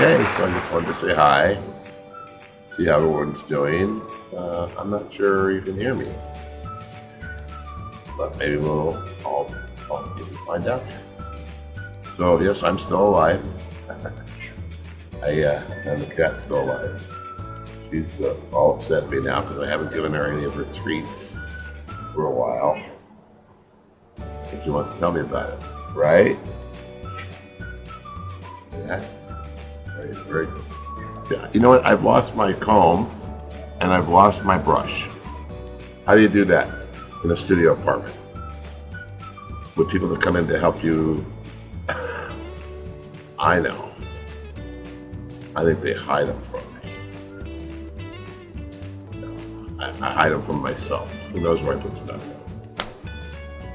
Okay, so I just wanted to say hi, see how everyone's doing. Uh, I'm not sure you can hear me, but maybe we'll all, all find out. So yes, I'm still alive. I uh, and the cat's still alive. She's uh, all upset at me now because I haven't given her any of her treats for a while. So she wants to tell me about it, right? Yeah. Very. Yeah. You know what? I've lost my comb and I've lost my brush. How do you do that in a studio apartment? With people that come in to help you? I know. I think they hide them from me. I, I hide them from myself. Who knows where I put stuff?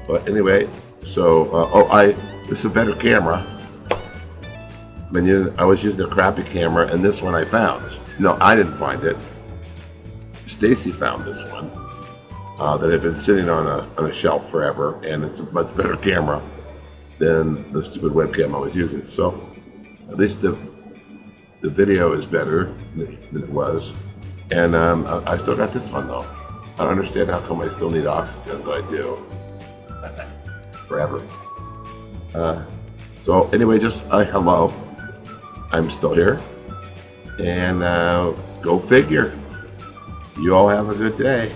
But anyway, so uh, oh, I this is a better camera. I was using a crappy camera, and this one I found. No, I didn't find it. Stacy found this one uh, that had been sitting on a on a shelf forever, and it's a much better camera than the stupid webcam I was using. So at least the the video is better than it was, and um, I, I still got this one though. I don't understand how come I still need oxygen, but I do. Forever. Uh, so anyway, just uh, hello. I'm still here. And uh, go figure. You all have a good day.